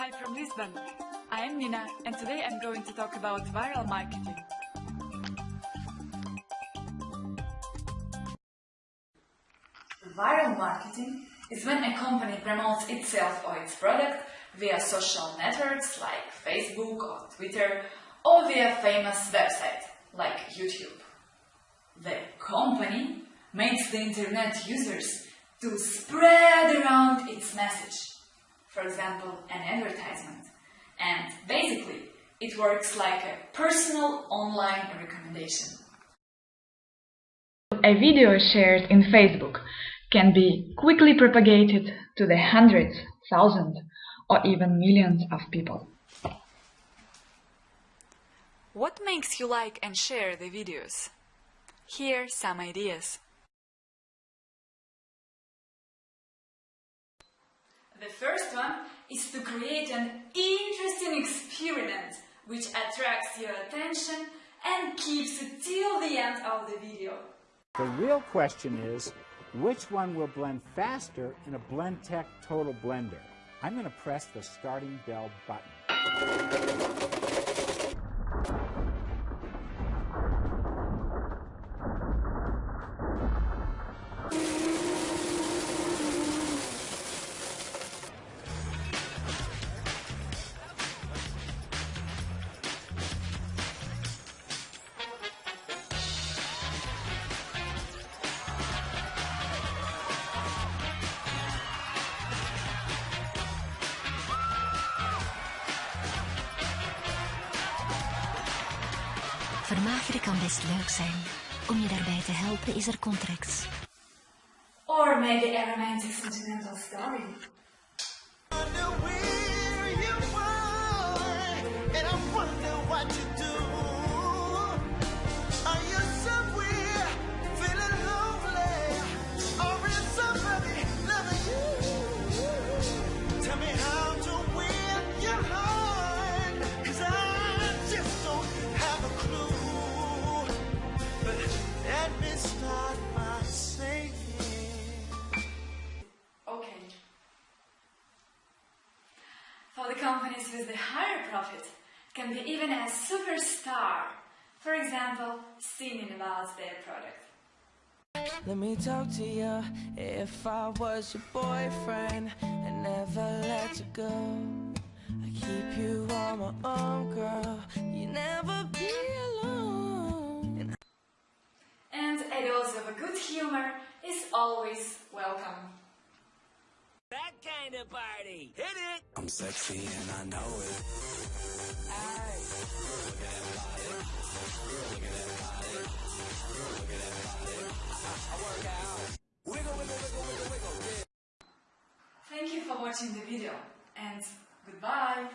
Hi from Lisbon. I am Nina and today I'm going to talk about viral marketing. Viral marketing is when a company promotes itself or its product via social networks like Facebook or Twitter or via famous websites like YouTube. The company makes the internet users to spread around its message. For example, an advertisement. And basically, it works like a personal online recommendation. A video shared in Facebook can be quickly propagated to the hundreds, thousands, or even millions of people. What makes you like and share the videos? Here some ideas. First one is to create an interesting experiment which attracts your attention and keeps it till the end of the video. The real question is, which one will blend faster in a Blendtec Total Blender? I'm going to press the starting bell button. Vermageren kan best leuk zijn. Om je daarbij te helpen is er Contracts. Or maybe a romantic sentimental story. Companies with the higher profit can be even a superstar, for example, singing about their product. Let me talk to you if I was your boyfriend and never let you go. I keep you on my own, girl. You never be alone. And a dose of a good humor is always welcome. That kind of party. Hit it. I'm sexy and I know it. Aye. Look at that body. Look at that body. Look at that body. I, I work out. Wiggle, wiggle, wiggle, wiggle, wiggle. Yeah. Thank you for watching the video and goodbye.